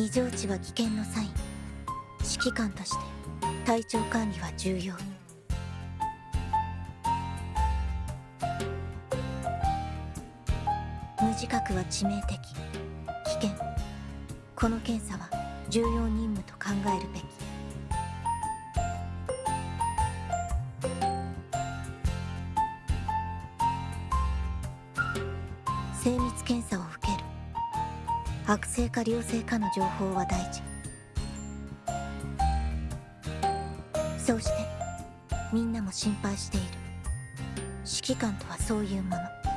異常値は危険のサイン指揮官として体調管理は重要。無自覚は致命的。危険。この検査は重要任務と考えるべき。精密検査を悪性か良性かの情報は大事。そうしてみんなも心配している。指揮官とはそういうもの。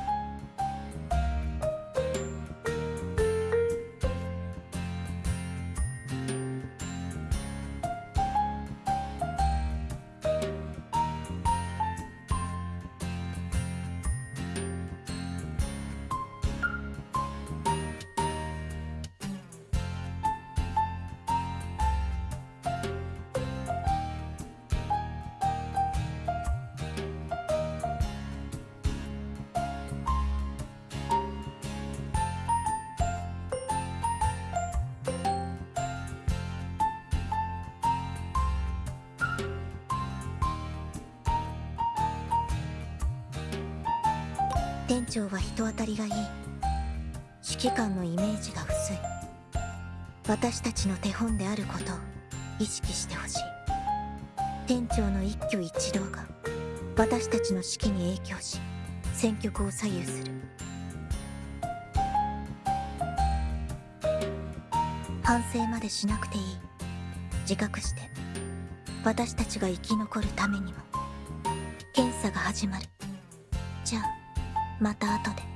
店長は人当たりがいい。指揮官のイメージが薄い。私たちの手本であることを意識してほしい。店長の一挙一動が私たちの指揮に影響し戦局を左右する。反省までしなくていい。自覚して私たちが生き残るためにも検査が始まる。じゃあまた後で。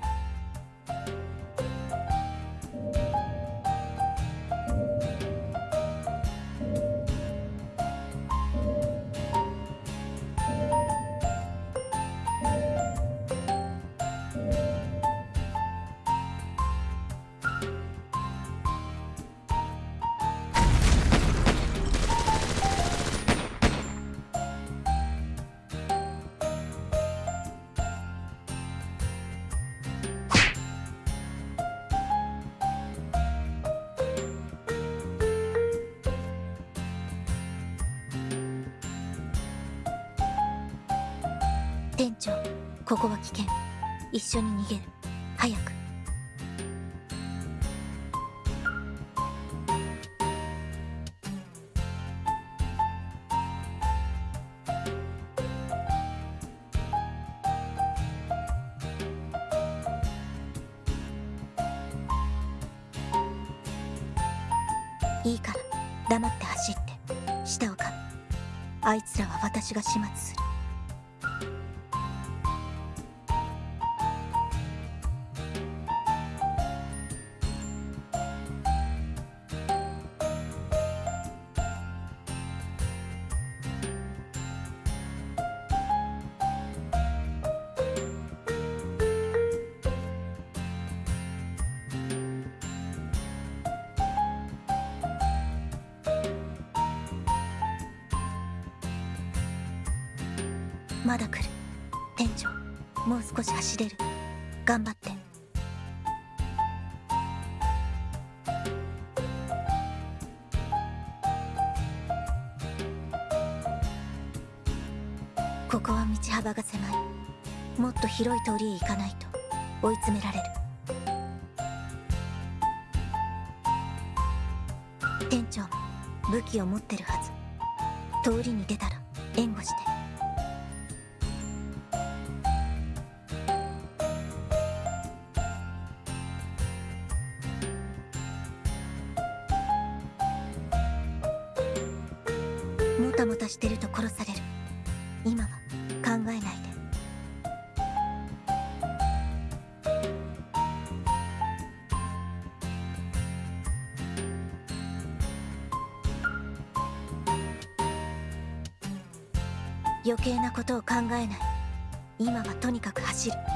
店長ここは危険。一緒に逃げる。早く。いいから黙って走って下を噛むあいつらは私が始末する。まだ来る。店長もう少し走れる。頑張って。ここは道幅が狭い。もっと広い通りへ行かないと。追い詰められる。店長も武器を持ってるはず。通りに出たら援護して。たもたしてると殺される。今は考えないで。余計なことを考えない。今はとにかく走る。